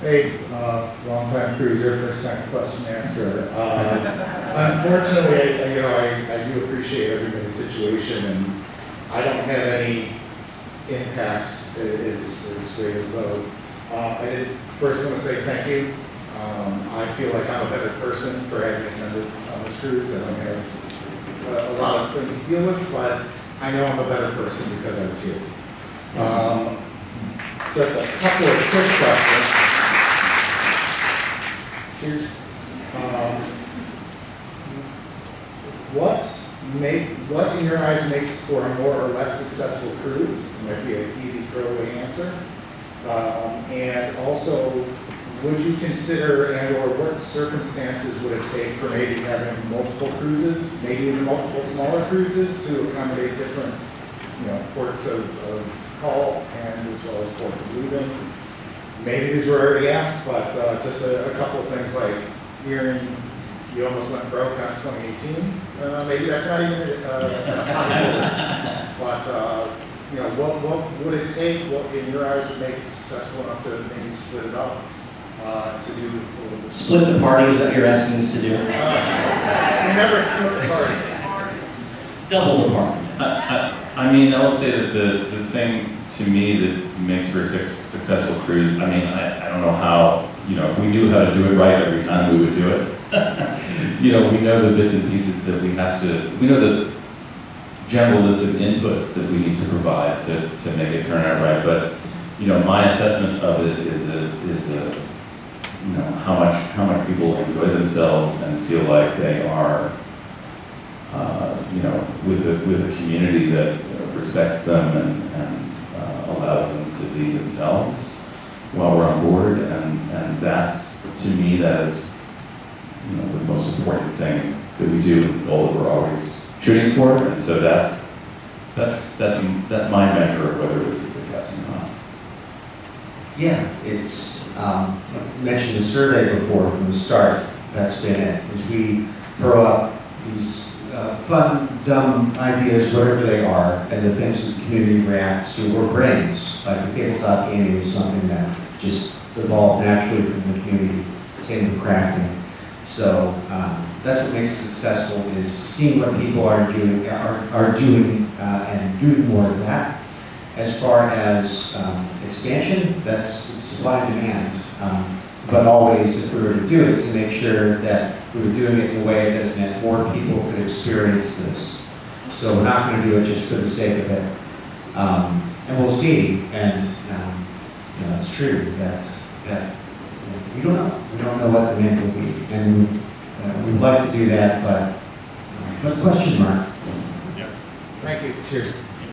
Hey, uh, long time cruiser, first time question asker. Uh, Unfortunately, I- you know, I, I do appreciate everybody's situation and I don't have any impacts as, as great as those. Uh, I did first want to say thank you. Um, I feel like I'm a better person for having attended on this cruise. I don't have uh, a lot of things to deal with, but I know I'm a better person because I was here. Um, Just a couple of quick questions. Here's, um, what make, what in your eyes makes for a more or less successful cruise? Might be an easy throwaway answer. Um, and also, would you consider and or what circumstances would it take for maybe having multiple cruises, maybe even multiple smaller cruises to accommodate different, you know, ports of, of call and as well as ports of leaving? Maybe these were already asked, but uh, just a, a couple of things like hearing you almost went broke on 2018. Uh, maybe that's not even uh, possible. but uh, you know, what what would it take? What in your eyes would make it successful enough to maybe split it up uh, to do? a little bit- Split the party is that you're asking us to do? Uh, remember, split the party. Double the party. I, I, I mean, I will say that the, the thing to me that makes for a suc- successful cruise, I mean, I, I don't know how, you know, if we knew how to do it right every time, we would do it. You know, we know the bits and pieces that we have to, we know the general list of inputs that we need to provide to, to make it turn out right, but, you know, my assessment of it is a, is a, you know, how much, how much people enjoy themselves and feel like they are, uh, you know, with a, with a community that respects them and, and uh, allows them themselves while we're on board, and, and that's, to me, that is, you know, the most important thing that we do, the goal that we're always shooting for, and so that's, that's, that's, that's my measure of whether it was a success or not. Yeah, it's, um, I mentioned the survey before from the start, that's been it, is we throw up these uh, fun, dumb ideas, whatever they are, and the things the community reacts to or brings, like the tabletop gaming is something that just evolved naturally from the community, same with crafting. So, um, that's what makes it successful, is seeing what people are doing, are, are doing, uh, and doing more of that. As far as um, expansion, that's supply and demand. Um, But always, if we were to do it, to make sure that we were doing it in a way that meant more people could experience this. So we're not going to do it just for the sake of it. Um, And we'll see, and, um, you know, it's true that, that, we don't know. We don't know what demand will be. And uh, we'd like to do that, but, uh, but question mark. Yeah. Thank you. Cheers.